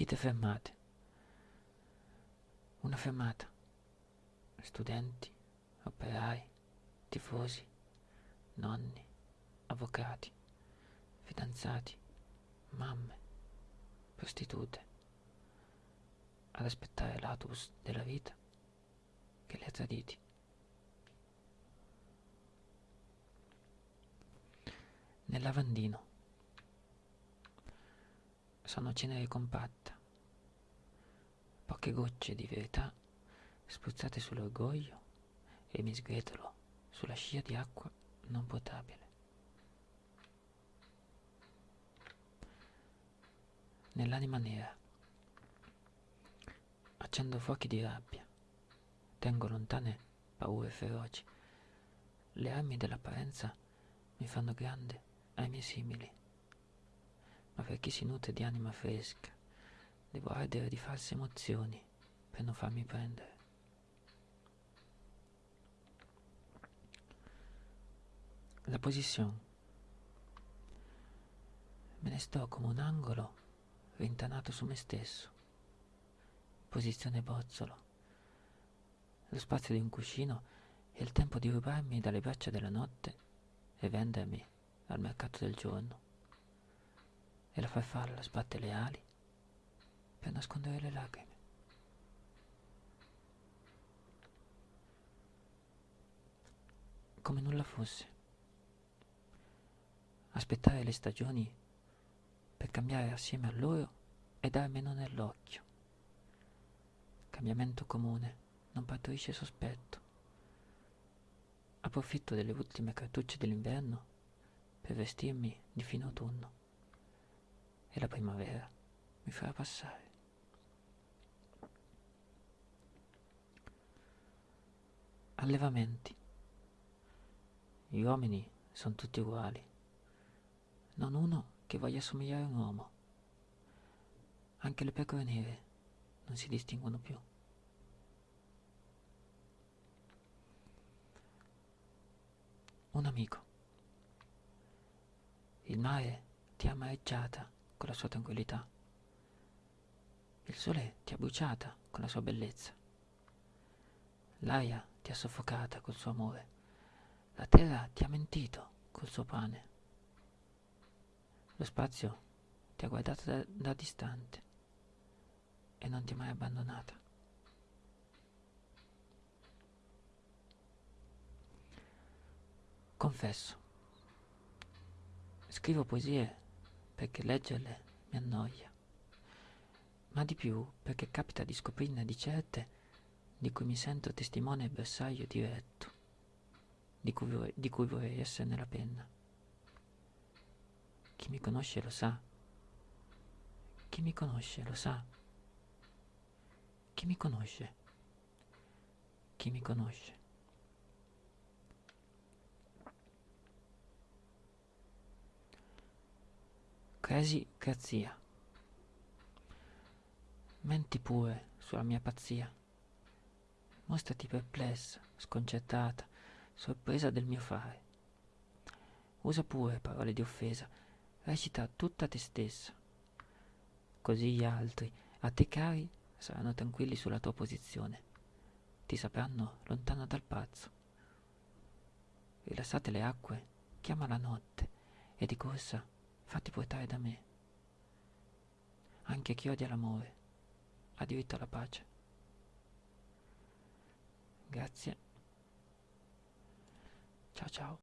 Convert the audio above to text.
Vite fermate. Una fermata. Studenti, operai, tifosi, nonni, avvocati, fidanzati, mamme, prostitute, ad aspettare l'autobus della vita che li ha traditi. Nel lavandino sono cenere compatta, poche gocce di verità spruzzate sull'orgoglio e mi sgretolo sulla scia di acqua non potabile. Nell'anima nera accendo fuochi di rabbia, tengo lontane paure feroci. Le armi dell'apparenza mi fanno grande ai miei simili ma per chi si nutre di anima fresca, devo ardere di false emozioni per non farmi prendere. La posizione. Me ne sto come un angolo rintanato su me stesso. Posizione bozzolo. Lo spazio di un cuscino e il tempo di rubarmi dalle braccia della notte e vendermi al mercato del giorno e la farfalla sbatte le ali per nascondere le lacrime. Come nulla fosse. Aspettare le stagioni per cambiare assieme a loro e darmelo nell'occhio. Cambiamento comune non partorisce sospetto. Approfitto delle ultime cartucce dell'inverno per vestirmi di fine autunno e la primavera mi farà passare. Allevamenti. Gli uomini sono tutti uguali, non uno che voglia somigliare a un uomo. Anche le pecore nere non si distinguono più. Un amico. Il mare ti ha amareggiata con la sua tranquillità. Il sole ti ha bruciata con la sua bellezza. L'aria ti ha soffocata col suo amore. La terra ti ha mentito col suo pane. Lo spazio ti ha guardato da, da distante e non ti ha mai abbandonata. Confesso, scrivo poesie perché leggerle mi annoia, ma di più perché capita di scoprirne di certe di cui mi sento testimone e bersaglio diretto, di cui, vorrei, di cui vorrei esserne la penna. Chi mi conosce lo sa. Chi mi conosce lo sa. Chi mi conosce? Chi mi conosce? Crazy Grazia. Menti pure sulla mia pazzia. Mostrati perplessa, sconcertata, sorpresa del mio fare. Usa pure parole di offesa, recita tutta te stessa. Così gli altri, a te cari, saranno tranquilli sulla tua posizione. Ti sapranno lontano dal pazzo. Rilassate le acque, chiama la notte e di corsa fatti portare da me. Anche chi odia l'amore ha diritto alla pace. Grazie. Ciao ciao.